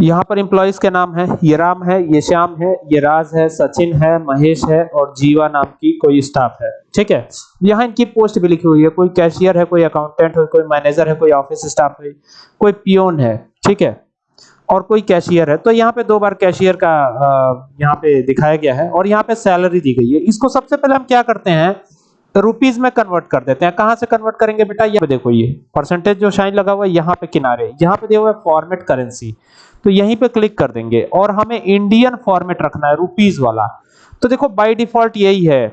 यहाँ पर एम्प्लॉइज के नाम है, ये राम है, ये श्याम है, ये राज है, सचिन है, महेश है और जीवा नाम की कोई स्टाफ है। ठीक है? यहाँ इनकी पोस्ट भी लिखी हुई है, कोई कैशियर है, कोई अकाउंटेंट है, कोई मैनेजर है, कोई ऑफ़िस स्टाफ है, कोई पियोन है, ठीक है? और कोई कैशियर है। तो यहाँ पे दो बार कैशियर का यहाँ पे दिखाया गया है और यहाँ पे सैलरी दी गई है। इसको सबसे पहले हम क्या करते हैं रुपीज़ में कन्वर्ट कर देते हैं। कहाँ से कन्वर्ट करेंगे बेटा? ये देखो ये। परसेंटेज जो शाइन लगा हुआ है, यहाँ पे किनारे। यहाँ पे दिया हुआ है फॉर्मेट करेंसी तो यहीं पे क्लिक कर देंगे। और हमें इंडियन फॉर्मेट रखना है रुपीज़ वाला। तो देखो बाय डिफ़ॉल्ट यही है।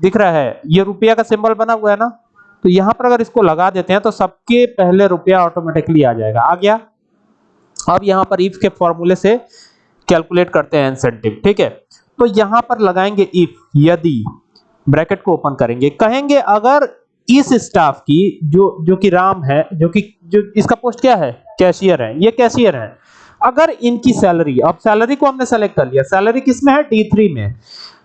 दिख रहा है। ये रुपया का सिंबल बना हुआ है ना? तो यहाँ पर अगर इसको लगा देते हैं तो सबके पहले रुपया ऑटोमेटिकली आ जाएगा। आ गया? अब यहाँ पर इफ़ के फॉर्मूले से कैलकुलेट करते हैं इंसेंटिव ठीक है? तो यहाँ पर लगाएँगे इफ़ यदि। ब्रैकेट को ओपन करेंगे। कहेंगे, अगर इस स्टाफ की, जो जो कि राम है, जो कि, जो, इसका पोस्ट क्या है? कैशियर है। ये कैशियर है। अगर इनकी सैलरी, अब सैलरी को हमने सेलेक्ट कर लिया। सैलरी किसमें है? डी थ्री में।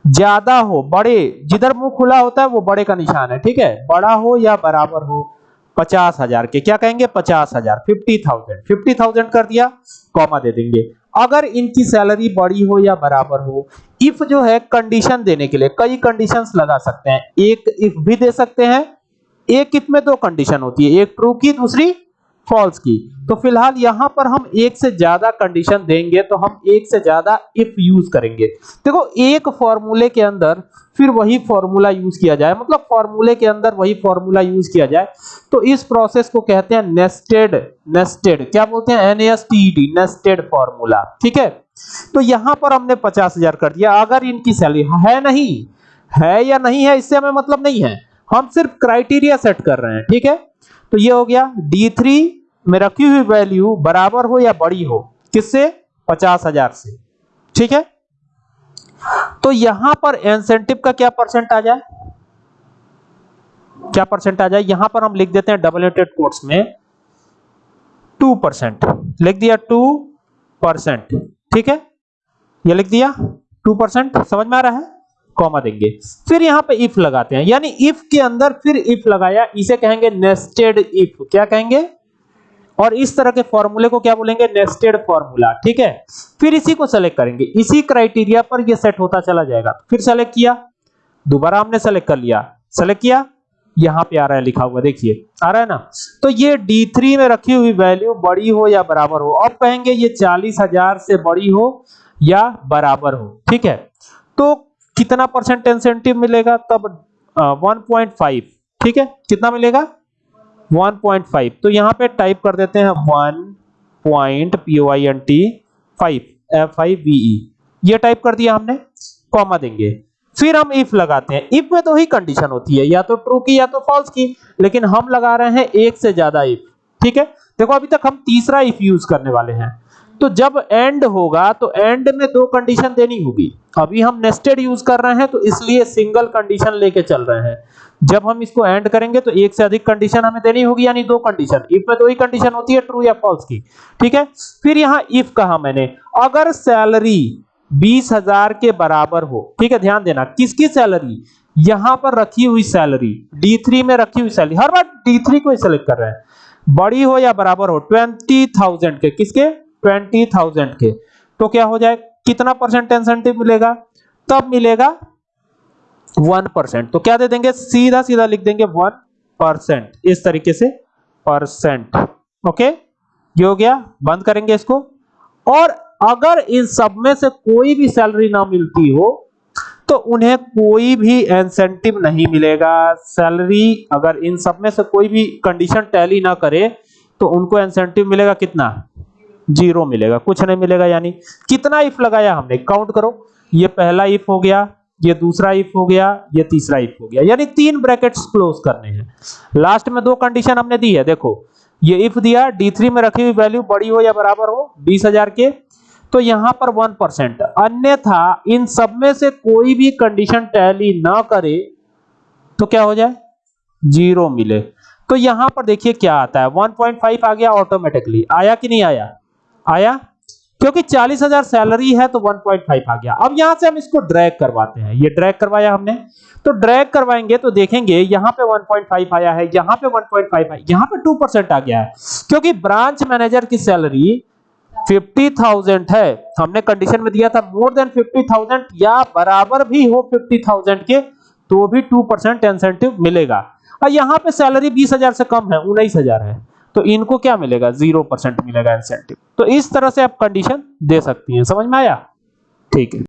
ज़्यादा हो, बड़े, जिधर मुँह खुला होता है, वो बड़े का निशान है, ठीक है? बड़ा हो या बराबर हो पचास हज़ार के। क्या कहेंगे? पचास हज़ार। Fifty thousand. फिफ्टी थाउज़ेंड कर दिया कॉमा दे देंगे। अगर इनकी सैलरी बड़ी हो या बराबर हो इफ़ जो है कंडीशन देने के लिए, कई कंडीशन लगा सकते हैं। एक इफ़ भी दे सकते हैं, एक इफ़ में दो कंडीशन होती है। एक ट्रू की, दूसरी फॉल्स की। तो फ़िलहाल यहाँ पर हम एक से ज़्यादा कंडीशन देंगे तो हम एक से ज़्यादा इफ़ यूज़ करेंगे। देखो, एक फॉर्मूले के अंदर फिर वही फॉर्मूला यूज़ किया जाए। मतलब फॉर्मूले के अंदर वही फॉर्मूला यूज़ किया जाए। तो इस प्रोसेस को कहते हैं नेस्टेड नेस्टेड क्या बोलते हैं? एनएसटीडी नेस्टेड फॉर्मूला ठीक है? तो यहाँ पर हमने पचास हज़ार कर दिया। अगर इनकी सैलरी है नहीं, है या नहीं है, इससे हमें मतलब नहीं है। हम सिर्फ़ क्राइटेरिया सेट कर रहे हैं। ठीक है? तो ये हो गया D3 में रखी हुई वैल्यू बराबर हो या बड़ी हो? किससे? पचास हज़ार से। ठीक है? तो यहाँ पर इंसेंटिव का क्या परसेंट आ जाए? क्या परसेंट आ जाए? यहाँ पर हम लिख देते हैं डबल एटेड कोट्स में टू परसेंट लिख दिया टू परसेंट ठीक है? ये लिख दिया टू परसेंट समझ में आ रहा है? कॉमा देंगे। फिर यहाँ पे इफ़ लगाते हैं। यानी इफ़ के अंदर फिर इफ़ लगाया, इसे कहेंगे नेस्टेड इफ़ क्या कहेंगे? और इस तरह के फॉर्मूले को क्या बोलेंगे? नेस्टेड फॉर्मूला ठीक है? फिर इसी को सेलेक्ट करेंगे। इसी क्राइटेरिया पर ये सेट होता चला जाएगा। फिर सेलेक्ट किया। दोबारा हमने सेलेक्ट कर लिया। सेलेक्ट किया। यहाँ पे आ रहा है, लिखा हुआ, देखिए। आ रहा है ना? तो ये D3 में रखी हुई वैल्यू बड़ी हो या बराबर हो? अब कहेंगे ये चालीस हज़ार से बड़ी हो या बराबर हो, ठीक है? तो कितना परसेंट इंसेंटिव मिलेगा? तब वन पॉइंट फाइव ठीक है? कितना मिलेगा? 1.5 तो यहाँ पे टाइप कर देते हैं one point N T five F I V ये टाइप कर दिया हमने कॉमा देंगे। फिर हम इफ़ लगाते हैं। इफ़ में तो ही कंडीशन होती है, या तो ट्रू की या तो फॉल्स की, लेकिन हम लगा रहे हैं एक से ज़्यादा इफ़ ठीक है? देखो, अभी तक हम तीसरा इफ़ यूज़ करने वाले हैं। तो जब एंड होगा तो एंड में दो कंडीशन देनी होगी। अभी हम नेस्टेड यूज़ कर रहे हैं तो इसलिए सिंगल कंडीशन लेके चल रहे हैं। जब हम इसको एंड करेंगे तो एक से अधिक कंडीशन हमें देनी होगी, यानी दो कंडीशन इफ़ में दो ही कंडीशन होती है ट्रू या फॉल्स की। ठीक है? फिर यहाँ इफ़ कहा मैंने। अगर सैलरी बीस हज़ार के बराबर हो, ठीक है, ध्यान देना, किसकी सैलरी यहाँ पर रखी हुई सैलरी D3 में रखी हुई सैलरी हर बार D3 को ही सेलेक्ट कर रहे हैं। बड़ी हो या बराबर हो ट्वेंटी थाउज़ेंड के। किसके? ट्वेंटी थाउज़ेंड के। तो क्या हो जाए? कितना परसेंट इंसेंटिव मिलेगा? तब मिलेगा वन परसेंट। तो क्या दे देंगे? सीधा सीधा लिख देंगे वन परसेंट। इस तरीके से परसेंट ओके? ये हो गया। बंद करेंगे इसको। और अगर इन सब में से कोई भी सैलरी ना मिलती हो तो उन्हें कोई भी इंसेंटिव नहीं मिलेगा। सैलरी अगर इन सब में से कोई भी कंडीशन टैली ना करे तो उनको इंसेंटिव मिलेगा कितना? ज़ीरो मिलेगा, कुछ नहीं मिलेगा, यानी कितना इफ़ लगाया हमने काउंट करो। ये पहला इफ़ हो गया, ये दूसरा इफ़ हो गया, ये तीसरा इफ़ हो गया, यानी तीन ब्रैकेट्स क्लोज करने हैं। लास्ट में दो कंडीशन हमने दी है, देखो। ये इफ़ दिया D3 में रखी हुई वैल्यू बड़ी हो या बराबर हो, बीस हज़ार के तो यहाँ पर वन परसेंट अन्यथा इन सब में से कोई भी कंडीशन टैली ना करे तो क्या हो जाए? ज़ीरो मिले। तो यहाँ पर देखिए क्या आता है 1.5 आ गया ऑटोमेटिकली आया कि नहीं आया? आया? क्योंकि चालीस हज़ार सैलरी है तो 1.5 आ गया। अब यहाँ से हम इसको ड्रैग करवाते हैं। ये ड्रैग करवाया हमने। तो ड्रैग करवाएँगे तो देखेंगे, यहाँ पे 1.5 आया है, यहाँ पे 1.5 आया यहाँ पे 2% आ गया है। क्योंकि ब्रांच मैनेजर की सैलरी फिफ्टी थाउज़ेंड है। हमने कंडीशन में दिया था मोर देन फिफ्टी थाउज़ेंड या बराबर भी हो फिफ्टी थाउज़ेंड के तो भी टू परसेंट इंसेंटिव मिलेगा। और यहाँ पे सैलरी बीस हज़ार से कम है, उन्नीस हज़ार है। तो इनको क्या मिलेगा? ज़ीरो परसेंट मिलेगा इंसेंटिव तो इस तरह से आप कंडीशन दे सकती हैं। समझ में आया? ठीक है।